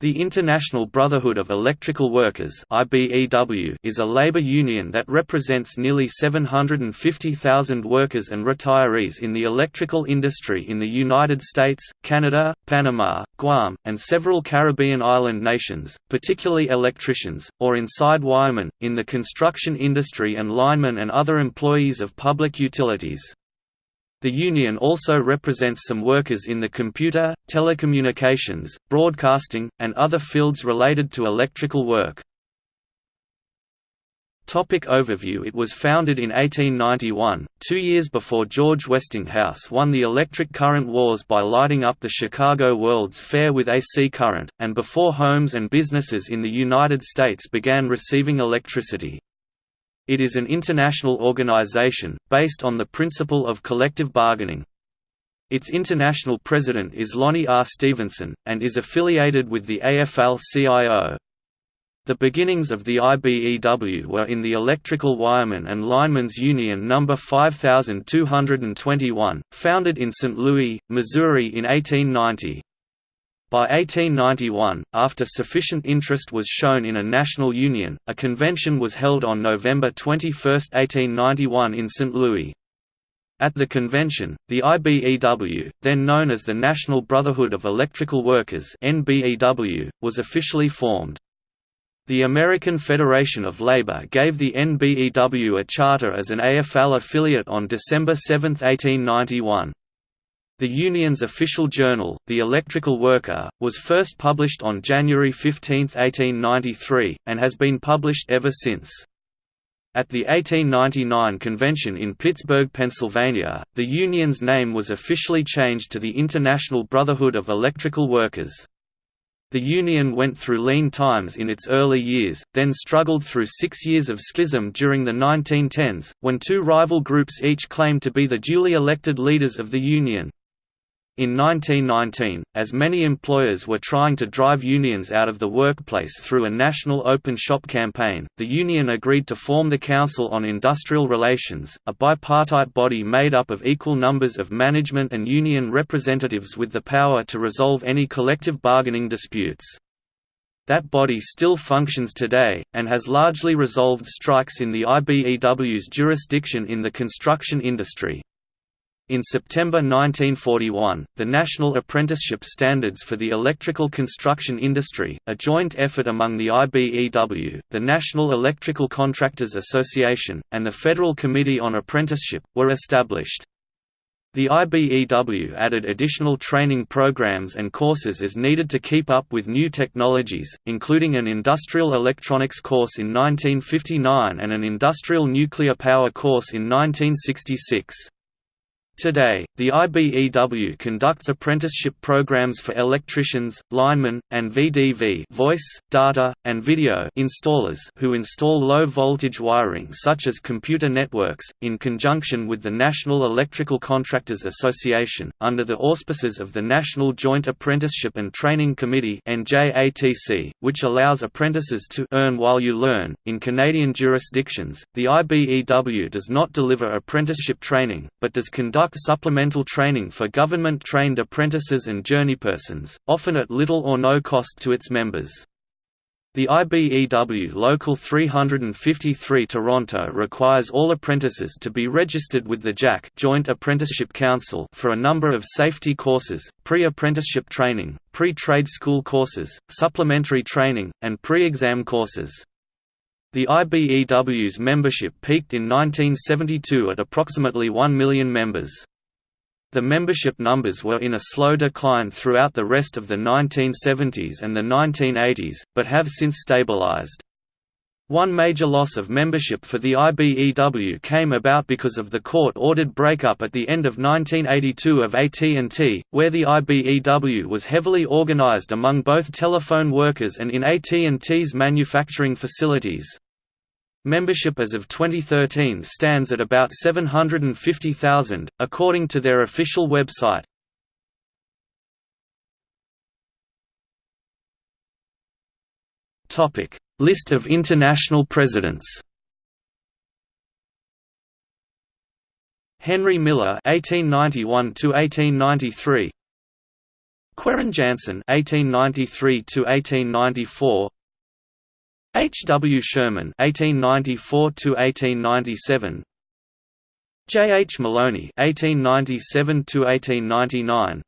The International Brotherhood of Electrical Workers is a labor union that represents nearly 750,000 workers and retirees in the electrical industry in the United States, Canada, Panama, Guam, and several Caribbean island nations, particularly electricians, or inside wiremen, in the construction industry and linemen and other employees of public utilities. The union also represents some workers in the computer, telecommunications, broadcasting, and other fields related to electrical work. Topic overview It was founded in 1891, two years before George Westinghouse won the electric current wars by lighting up the Chicago World's Fair with AC current, and before homes and businesses in the United States began receiving electricity. It is an international organization, based on the principle of collective bargaining. Its international president is Lonnie R. Stevenson, and is affiliated with the AFL-CIO. The beginnings of the IBEW were in the Electrical Wiremen and Linemen's Union No. 5221, founded in St. Louis, Missouri in 1890. By 1891, after sufficient interest was shown in a national union, a convention was held on November 21, 1891 in St. Louis. At the convention, the IBEW, then known as the National Brotherhood of Electrical Workers was officially formed. The American Federation of Labor gave the NBEW a charter as an AFL affiliate on December 7, 1891. The union's official journal, The Electrical Worker, was first published on January 15, 1893, and has been published ever since. At the 1899 convention in Pittsburgh, Pennsylvania, the union's name was officially changed to the International Brotherhood of Electrical Workers. The union went through lean times in its early years, then struggled through six years of schism during the 1910s, when two rival groups each claimed to be the duly elected leaders of the union. In 1919, as many employers were trying to drive unions out of the workplace through a national open shop campaign, the union agreed to form the Council on Industrial Relations, a bipartite body made up of equal numbers of management and union representatives with the power to resolve any collective bargaining disputes. That body still functions today, and has largely resolved strikes in the IBEW's jurisdiction in the construction industry. In September 1941, the National Apprenticeship Standards for the Electrical Construction Industry, a joint effort among the IBEW, the National Electrical Contractors Association, and the Federal Committee on Apprenticeship, were established. The IBEW added additional training programs and courses as needed to keep up with new technologies, including an industrial electronics course in 1959 and an industrial nuclear power course in 1966. Today, the IBEW conducts apprenticeship programs for electricians, linemen, and VDV voice, data, and video installers who install low-voltage wiring such as computer networks, in conjunction with the National Electrical Contractors Association, under the auspices of the National Joint Apprenticeship and Training Committee which allows apprentices to «earn while you learn». In Canadian jurisdictions, the IBEW does not deliver apprenticeship training, but does conduct supplemental training for government-trained apprentices and journeypersons, often at little or no cost to its members. The IBEW Local 353 Toronto requires all apprentices to be registered with the JAC Joint Apprenticeship Council for a number of safety courses, pre-apprenticeship training, pre-trade school courses, supplementary training, and pre-exam courses. The IBEW's membership peaked in 1972 at approximately 1 million members. The membership numbers were in a slow decline throughout the rest of the 1970s and the 1980s, but have since stabilized. One major loss of membership for the IBEW came about because of the court-ordered breakup at the end of 1982 of AT&T, where the IBEW was heavily organized among both telephone workers and in AT&T's manufacturing facilities. Membership as of 2013 stands at about 750,000, according to their official website. List of international presidents Henry Miller 1891 to 1893 Quirin Jansen (1893–1894), H. W. Sherman (1894–1897), J. H. Maloney (1897–1899),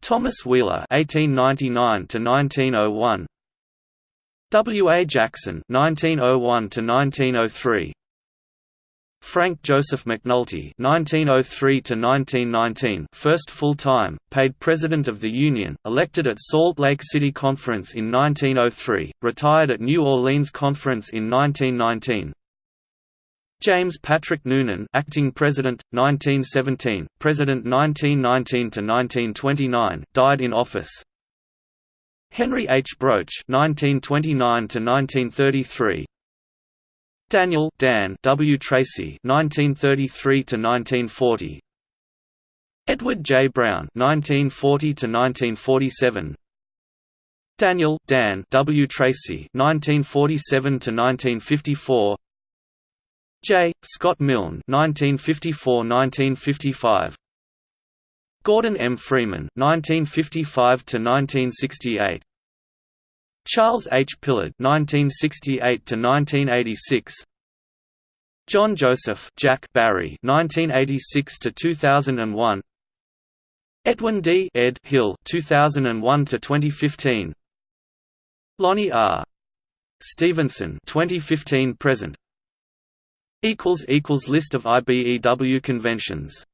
Thomas Wheeler (1899–1901), W. A. Jackson (1901–1903). Frank Joseph McNulty (1903–1919), first full-time, paid President of the Union, elected at Salt Lake City Conference in 1903, retired at New Orleans Conference in 1919. James Patrick Noonan, acting President, 1917, President 1919 to 1929, died in office. Henry H. Broach, 1929–1933. Daniel Dan W. Tracy, 1933–1940. Edward J. Brown, 1940–1947. Daniel Dan W. Tracy, 1947–1954. J. Scott Milne, 1954–1955. Gordon M. Freeman, 1955–1968. Charles H. Pillard (1968–1986), John Joseph Jack Barry (1986–2001), Edwin D. Ed Hill (2001–2015), Lonnie R. Stevenson (2015–present). Equals equals list of IBEW conventions.